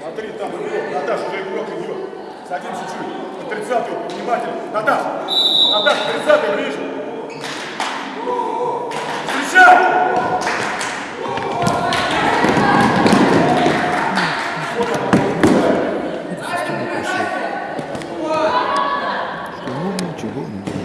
Смотри, там игрок. Наташа, уже игрок идет. Садимся чуть. На 30 внимательно. Наташа, Наташа, 30 ближе. Встречай! Чего не